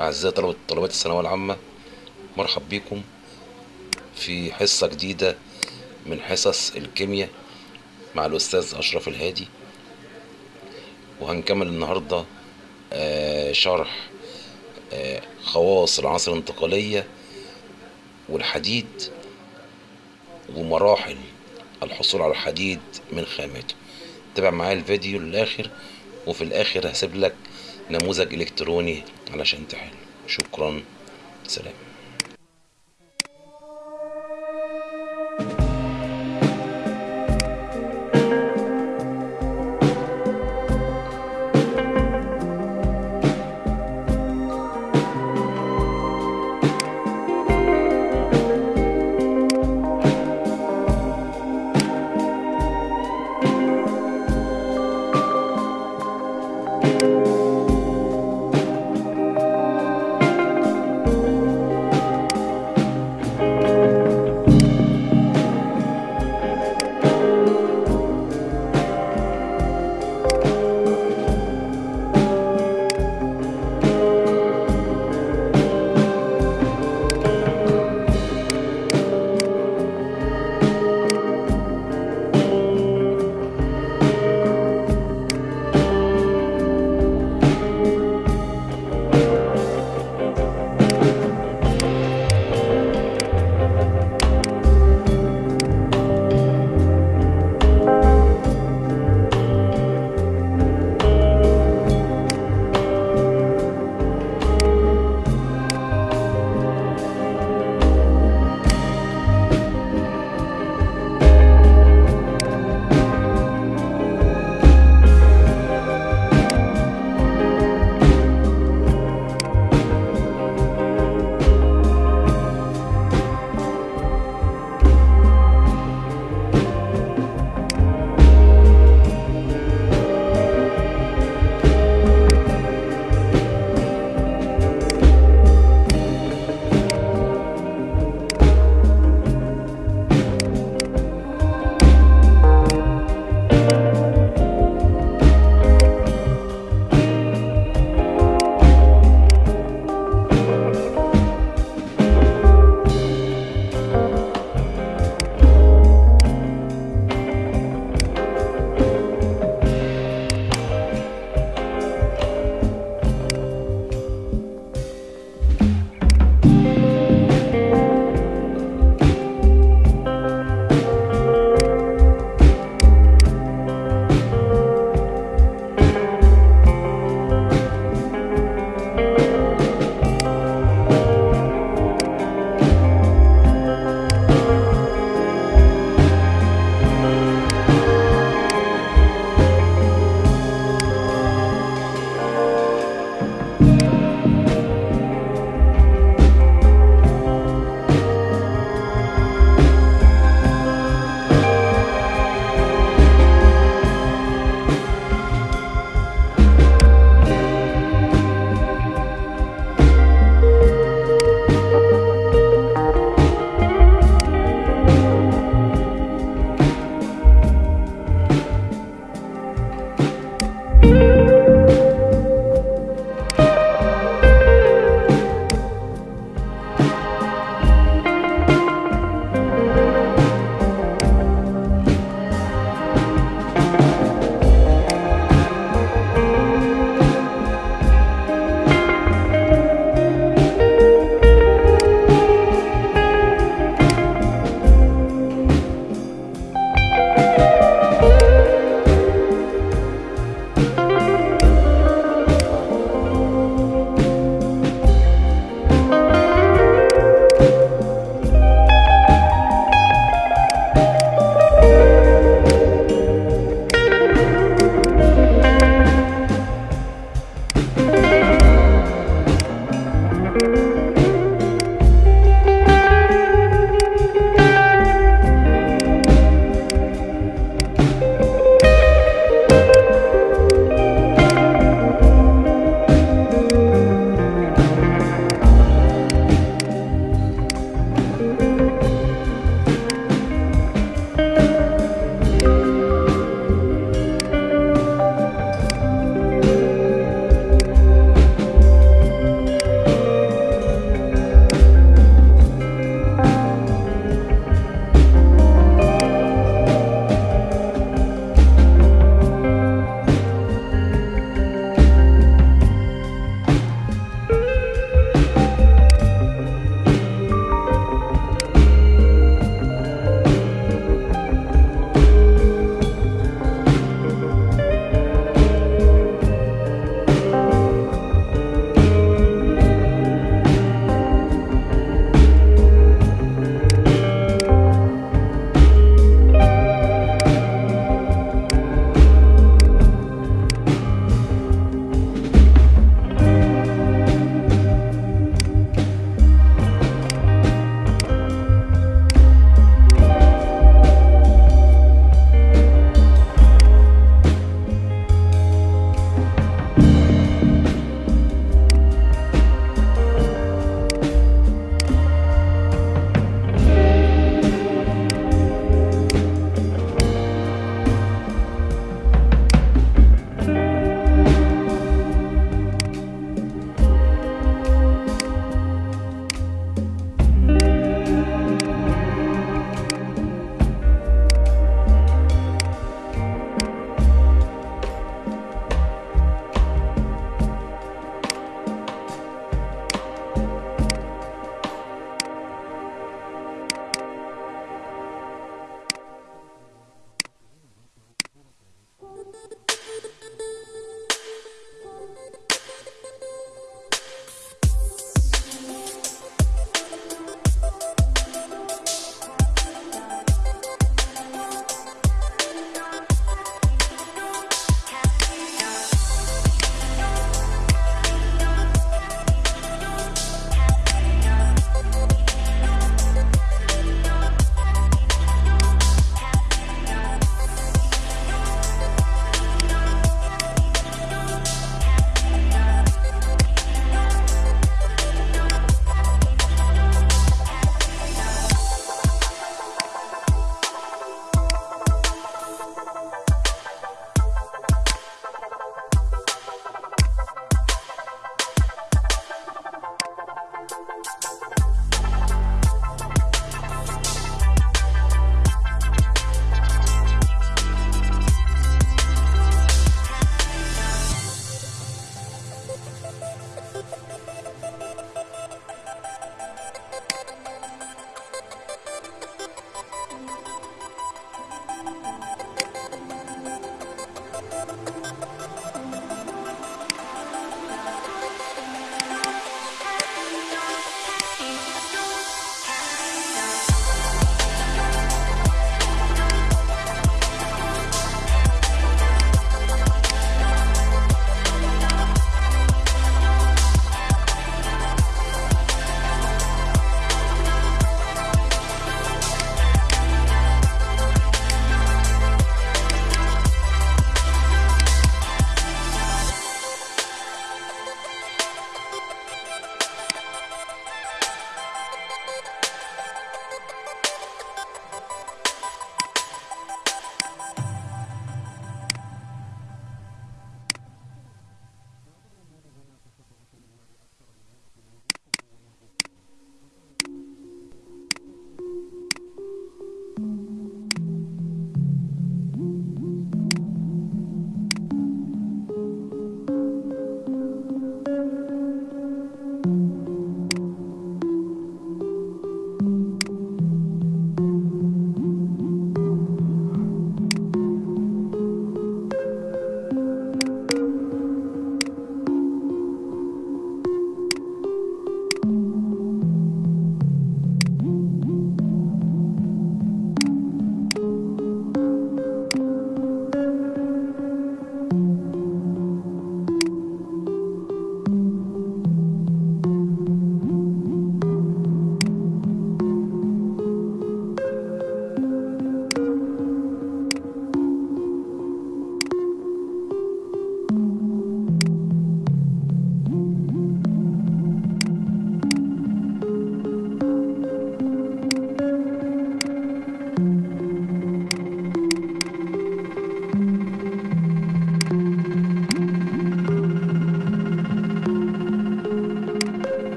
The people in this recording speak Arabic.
أعزائي طلبة طلبات الثانوية العامة مرحب بكم في حصة جديدة من حصص الكيمياء مع الأستاذ أشرف الهادي. وهنكمل النهاردة آه، شرح آه، خواص العناصر الانتقالية والحديد ومراحل الحصول على الحديد من خاماته تابع معايا الفيديو للآخر وفي الآخر هسيب لك نموذج إلكتروني علشان تحل. شكرا. سلام.